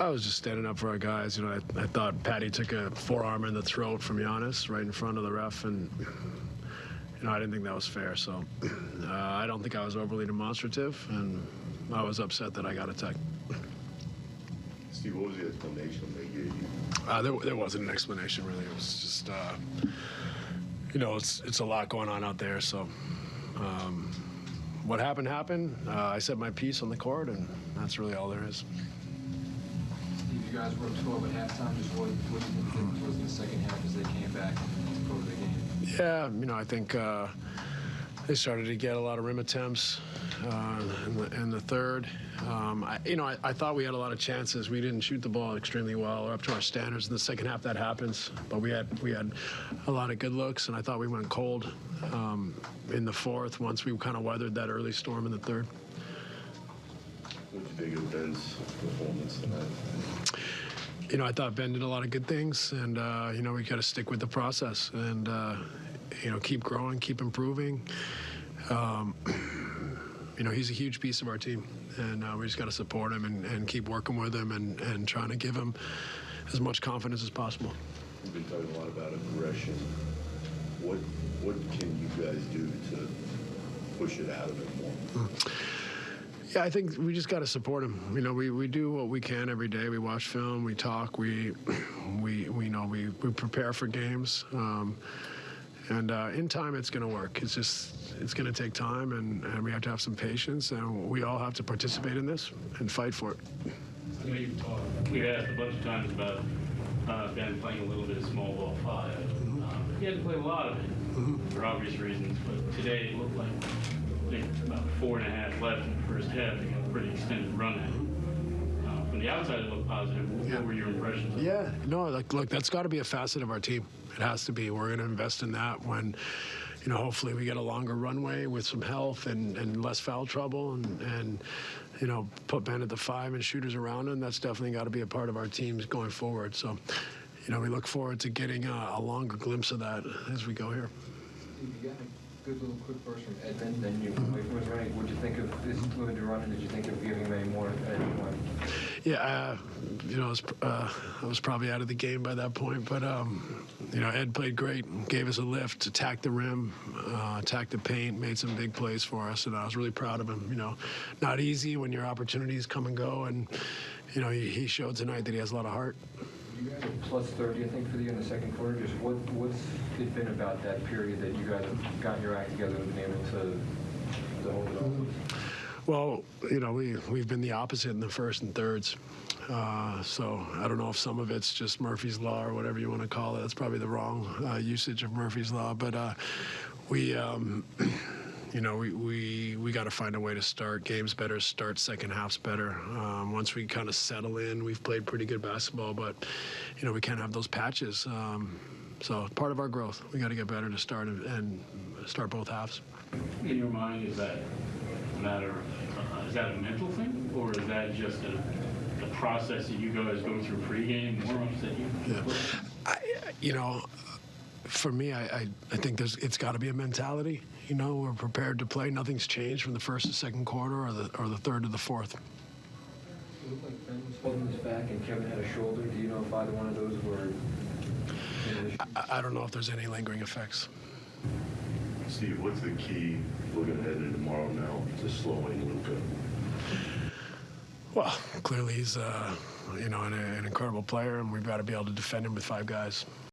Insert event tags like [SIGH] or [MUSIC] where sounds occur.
I was just standing up for our guys. You know, I, I thought Patty took a forearm in the throat from Giannis right in front of the ref, and you know, I didn't think that was fair. So uh, I don't think I was overly demonstrative, and I was upset that I got attacked. Steve, what was the explanation they gave you? Uh, there, there wasn't an explanation really. It was just, uh, you know, it's it's a lot going on out there. So um, what happened happened. Uh, I said my piece on the court, and that's really all there is. Guys were up 12 at halftime. Just what, what you was in the second half as they came back and over the game? Yeah, you know, I think uh, they started to get a lot of rim attempts uh, in, the, in the third. Um, I, you know, I, I thought we had a lot of chances. We didn't shoot the ball extremely well or up to our standards. In the second half, that happens. But we had we had a lot of good looks, and I thought we went cold um, in the fourth. Once we kind of weathered that early storm in the third. What did you think of Ben's performance tonight? you know, I thought Ben did a lot of good things, and uh, you know, we got to stick with the process and uh, you know keep growing, keep improving. Um, [CLEARS THROAT] you know, he's a huge piece of our team, and uh, we just got to support him and, and keep working with him and, and trying to give him as much confidence as possible. We've been talking a lot about aggression. What what can you guys do to push it out of him more? Yeah, I think we just got to support him. You know, we, we do what we can every day. We watch film, we talk, we we we know we, we prepare for games. Um, and uh, in time, it's going to work. It's just it's going to take time, and, and we have to have some patience, and we all have to participate in this and fight for it. I know you've talked, we've asked a bunch of times about uh, Ben playing a little bit of small ball 5 Um, he hasn't played a lot of it for obvious reasons, but today it looked like about four and a half left in the first half. He got a pretty extended run at it. Uh, from the outside, it looked positive. What, Yeah. what were your impressions? of it? Yeah, no, like look, that's got to be a facet of our team. It has to be. We're going to invest in that when, you know, hopefully we get a longer runway with some health and, and less foul trouble and, and, you know, put Ben at the five and shooters around him. That's definitely got to be a part of our teams going forward. So, you know, we look forward to getting a, a longer glimpse of that as we go here. Steve, you got a good little quick burst from Edmond, then you away from his running. What did you think of his limited running? Did you think of giving him any more at any point? Yeah, uh, you know, I was, uh, I was probably out of the game by that point, but um, you know, Ed played great, gave us a lift, attacked the rim, uh, attacked the paint, made some big plays for us, and I was really proud of him. You know, not easy when your opportunities come and go, and you know, he, he showed tonight that he has a lot of heart. You guys are plus 30, I think, for the year in the second quarter. Just what what's it been about that period that you guys have gotten your act together and been able to, to hold it off? Well, you know, we we've been the opposite in the first and thirds. Uh, so I don't know if some of it's just Murphy's law or whatever you want to call it. That's probably the wrong uh, usage of Murphy's law. But uh, we, um, [CLEARS THROAT] you know, we we, we got to find a way to start games better, start second halves better. Um, once we kind of settle in, we've played pretty good basketball, but you know, we can't have those patches. Um, so part of our growth, we got to get better to start and, and start both halves. In your mind, is that a matter of, uh, is that a mental thing, or is that just a, a process that you guys go through pregame, warm-ups that you? Yeah. I, you know, for me, I, I, I think there's it's got to be a mentality. You know, we're prepared to play. Nothing's changed from the first to second quarter or the or the third to the fourth. It looked like Ben was holding his back and Kevin had a shoulder. Do you know if either one of those were? I, I don't know if there's any lingering effects. Steve, what's the key looking ahead to tomorrow now to slowing Luka? Well, clearly he's uh, you know an, an incredible player, and we've got to be able to defend him with five guys.